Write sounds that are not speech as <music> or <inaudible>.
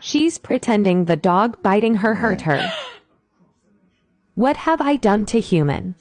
She's pretending the dog biting her hurt her. <laughs> What have I done to human?